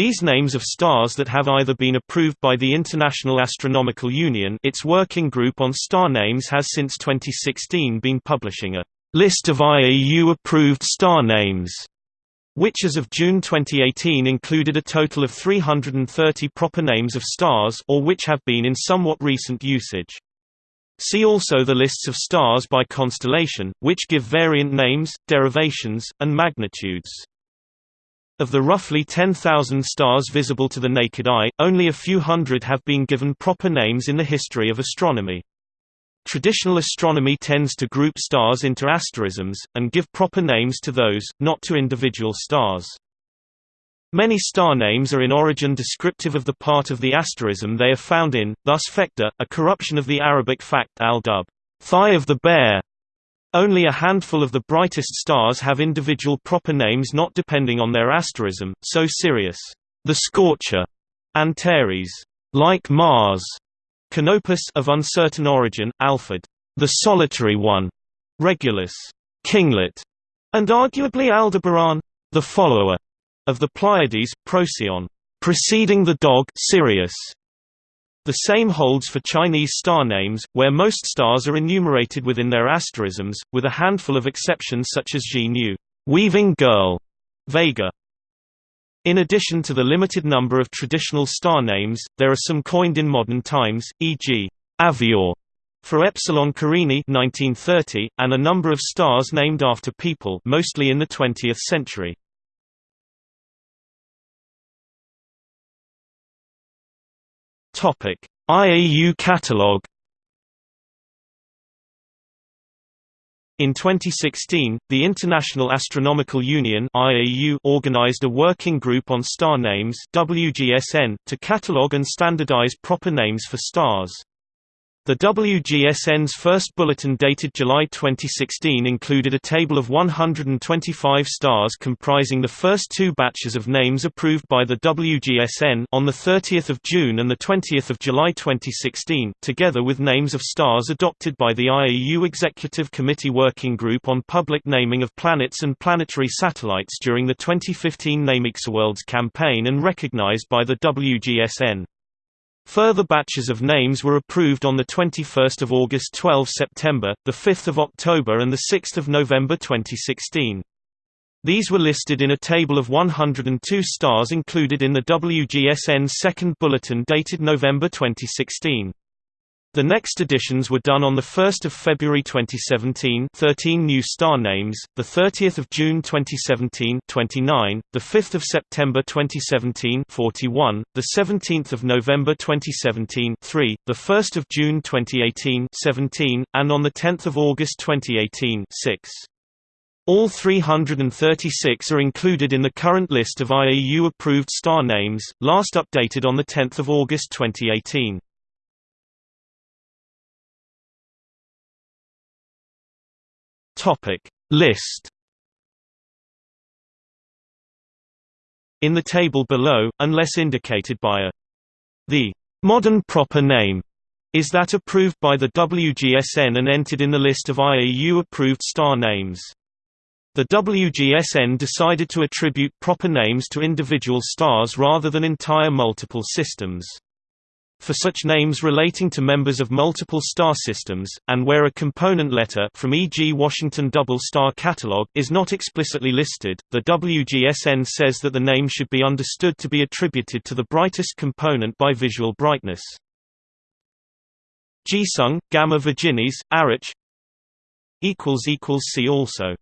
These names of stars that have either been approved by the International Astronomical Union its working group on star names has since 2016 been publishing a list of IAU-approved star names, which as of June 2018 included a total of 330 proper names of stars or which have been in somewhat recent usage. See also the lists of stars by constellation, which give variant names, derivations, and magnitudes. Of the roughly 10,000 stars visible to the naked eye, only a few hundred have been given proper names in the history of astronomy. Traditional astronomy tends to group stars into asterisms, and give proper names to those, not to individual stars. Many star names are in origin descriptive of the part of the asterism they are found in, thus Phecda, a corruption of the Arabic fakt al-dub, thigh of the bear, only a handful of the brightest stars have individual proper names not depending on their asterism, so Sirius, the Scorcher, Antares, like Mars, Canopus of uncertain origin, Alphard, the Solitary One, Regulus, Kinglet, and arguably Aldebaran, the follower of the Pleiades, Procyon, preceding the dog Sirius, the same holds for Chinese star names, where most stars are enumerated within their asterisms, with a handful of exceptions such as Ji Nu, weaving girl, Vega. In addition to the limited number of traditional star names, there are some coined in modern times, e.g., Avior for Epsilon Carinae 1930, and a number of stars named after people mostly in the 20th century. IAU catalog. In 2016, the International Astronomical Union (IAU) organized a working group on star names (WGSN) to catalog and standardize proper names for stars. The WGSN's first bulletin dated July 2016 included a table of 125 stars comprising the first two batches of names approved by the WGSN on 30 June and 20 July 2016, together with names of stars adopted by the IAU Executive Committee Working Group on Public Naming of Planets and Planetary Satellites during the 2015 NameExoWorlds campaign and recognized by the WGSN. Further batches of names were approved on 21 August 12 September, 5 October and 6 November 2016. These were listed in a table of 102 stars included in the WGSN's second bulletin dated November 2016. The next editions were done on 1 February 2017 13 new star names, 30 June 2017 29, 5 September 2017 41, 17 November 2017 3, 1 June 2018 17, and on 10 August 2018 6. All 336 are included in the current list of IAU-approved star names, last updated on 10 August 2018. Topic. List. In the table below, unless indicated by a the modern proper name is that approved by the WGSN and entered in the list of IAU-approved star names. The WGSN decided to attribute proper names to individual stars rather than entire multiple systems for such names relating to members of multiple star systems, and where a component letter from e.g. Washington Double Star Catalog is not explicitly listed, the WGSN says that the name should be understood to be attributed to the brightest component by visual brightness. Jisung, Gamma Virginis, Arich See also